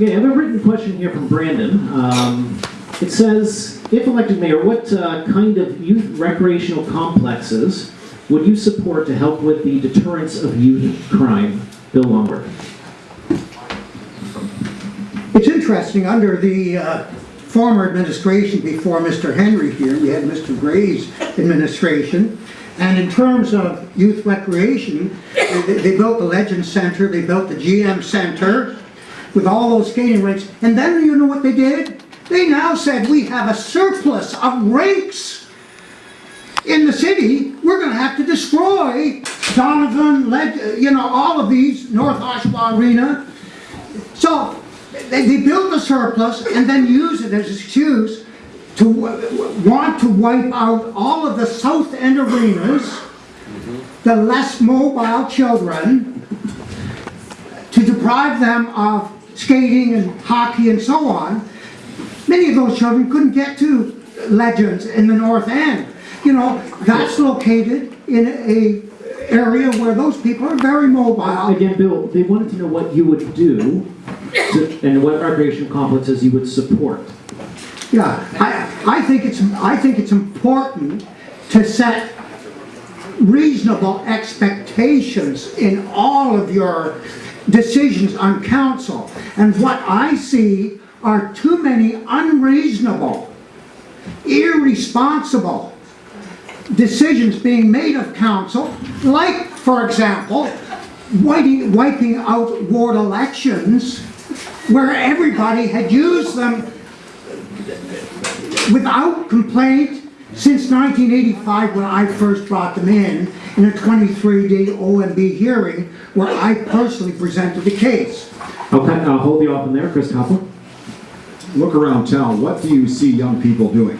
Okay, I have a written question here from Brandon. Um, it says, if elected mayor, what uh, kind of youth recreational complexes would you support to help with the deterrence of youth crime? Bill Longworth. It's interesting, under the uh, former administration before Mr. Henry here, we had Mr. Gray's administration, and in terms of youth recreation, they, they built the Legend Center, they built the GM Center, with all those skating rinks, and then you know what they did? They now said, we have a surplus of rinks in the city, we're gonna have to destroy Donevan, Leg, you know, all of these, North Oshawa Arena. So, they, they build a surplus and then use it as excuse to want to wipe out all of the south end arenas, the less mobile children, to deprive them of skating and hockey and so on. Many of those children couldn't get to Legends in the north end. You know, that's located in a area where those people are very mobile. Again, Bill, they wanted to know what you would do to, and what recreational complexes you would support. Yeah, I, I think it's, I think it's important to set reasonable expectations in all of your decisions on council. And what I see are too many unreasonable, irresponsible decisions being made of council, like, for example, wiping, out ward elections where everybody had used them without complaint since 1985 when I first brought them in, in a 23-day OMB hearing where I personally presented the case. Okay, I'll hold you off in there, Chris Copeland. Look around town, what do you see young people doing?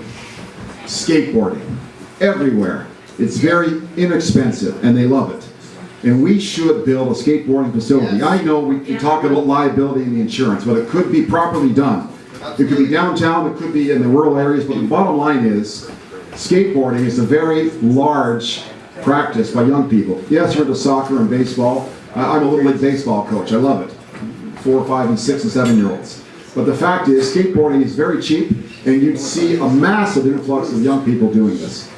Skateboarding, everywhere. It's very inexpensive, and they love it. And we should build a skateboarding facility. I know we can talk about liability and the insurance, but it could be properly done. It could be downtown, it could be in the rural areas, but the bottom line is, skateboarding is a very large practice by young people. Yes, we're soccer and baseball. I'm a Little League baseball coach, I love it. Four, five, and six, and seven-year-olds. But the fact is, skateboarding is very cheap, and you'd see a massive influx of young people doing this.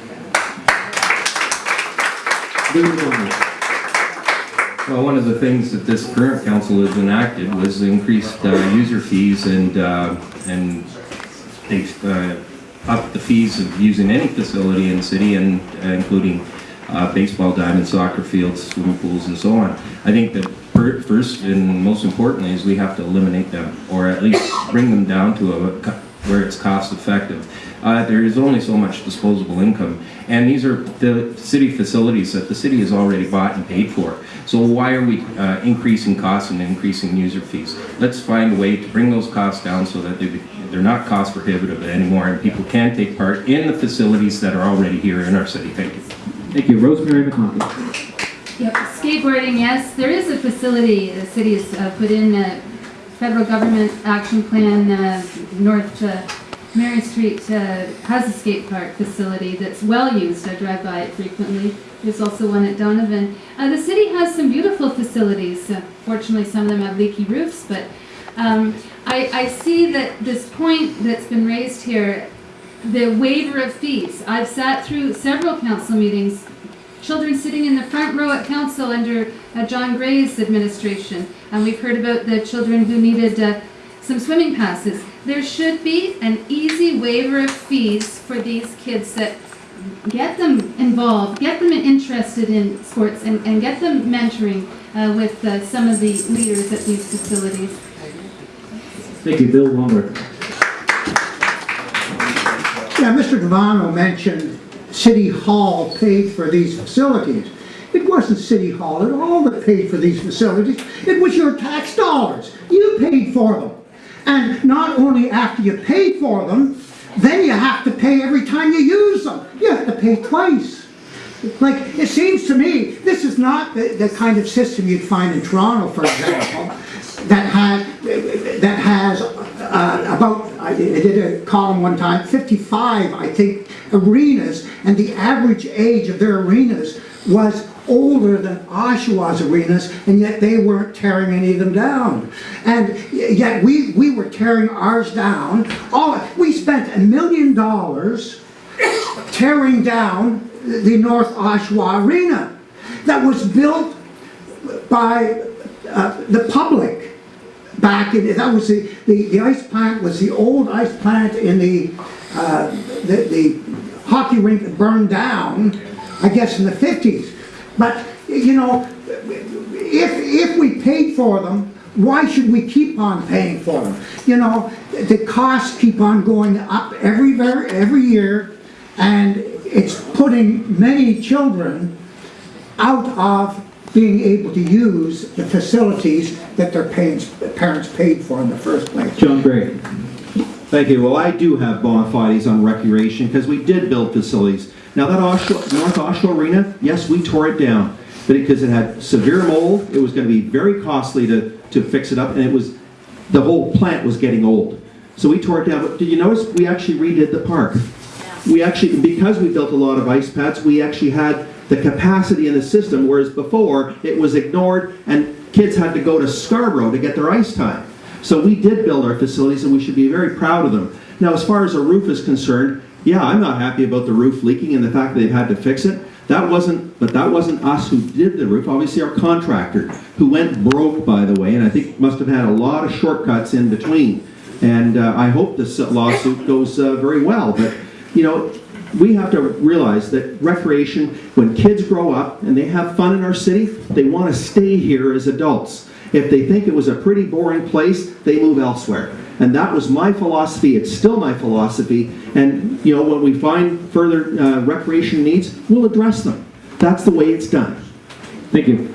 Well, one of the things that this current council has enacted was increased uh, user fees and, uh, and uh, upped the fees of using any facility in the city and uh, including uh, baseball diamond, soccer fields, swimming pools and so on. I think that fir- first and most importantly is we have to eliminate them or at least bring them down to a, where it's cost effective. Uh, there is only so much disposable income and these are the city facilities that the city has already bought and paid for. So why are we uh, increasing costs and increasing user fees? Let's find a way to bring those costs down so that they, they're not cost prohibitive anymore and people can take part in the facilities that are already here in our city. Thank you. Thank you, Rosemary McConkey. Yep, skateboarding, yes, there is a facility, the city has uh, put in a federal government action plan, uh, North uh, Marion Street uh, has a skate park facility that's well used, I drive by it frequently. There's also one at Donevan. Uh, The city has some beautiful facilities, Uh, fortunately some of them have leaky roofs, but um, I, I see that this point that's been raised here, the waiver of fees. I've sat through several council meetings children sitting in the front row at council under uh, John Gray's administration. And we've heard about the children who needed uh, some swimming passes. There should be an easy waiver of fees for these kids that get them involved, get them interested in sports, and, and get them mentoring uh, with uh, some of the leaders at these facilities. Thank you, Bill Longworth. Yeah, Mr. Devano mentioned City Hall paid for these facilities. It wasn't City Hall at all that paid for these facilities. It was your tax dollars. You paid for them. And not only after you paid for them, then you have to pay every time you use them. You have to pay twice. Like, it seems to me, this is not the, the kind of system you'd find in Toronto, for example, that had, that has uh, about, I did a column one time, 55, I think, arenas, and the average age of their arenas was older than Oshawa's arenas, and yet they weren't tearing any of them down. And yet we, we were tearing ours down. All, we spent a million dollars tearing down the North Oshawa Arena that was built by uh, the public back in, that was the, the, the ice plant was the old ice plant in the, uh, the, the hockey rink that burned down, I guess in the fifties. But, you know, if, if we paid for them, why should we keep on paying for them? You know, the costs keep on going up every, ver- every year, and it's putting many children out of being able to use the facilities that their parents, parents paid for in the first place. John Gray. Thank you. Well, I do have bona fides on recreation because we did build facilities. Now that Oshawa, North Oshawa Arena, yes, we tore it down, because it had severe mold, it was going to be very costly to, to fix it up, and it was, the whole plant was getting old. So we tore it down, but did you notice, we actually redid the park? We actually, because we built a lot of ice pads, we actually had the capacity in the system, whereas before, it was ignored and kids had to go to Scarborough to get their ice time. So we did build our facilities and we should be very proud of them. Now, as far as a roof is concerned, yeah, I'm not happy about the roof leaking and the fact that they've had to fix it. That wasn't, but that wasn't us who did the roof, obviously our contractor, who went broke, by the way, and I think must have had a lot of shortcuts in between. And uh, I hope this lawsuit goes uh, very well, but, you know, we have to realize that recreation, when kids grow up and they have fun in our city, they want to stay here as adults. If they think it was a pretty boring place, they move elsewhere. And that was my philosophy, it's still my philosophy, and, you know, when we find further uh, recreation needs, we'll address them. That's the way it's done. Thank you.